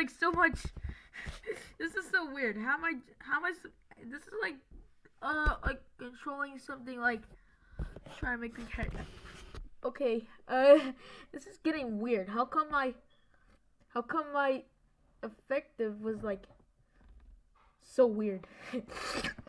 like so much. this is so weird. How am I? How am I? This is like, uh, like controlling something like trying to make me head. Okay, uh, this is getting weird. How come my, how come my effective was like so weird?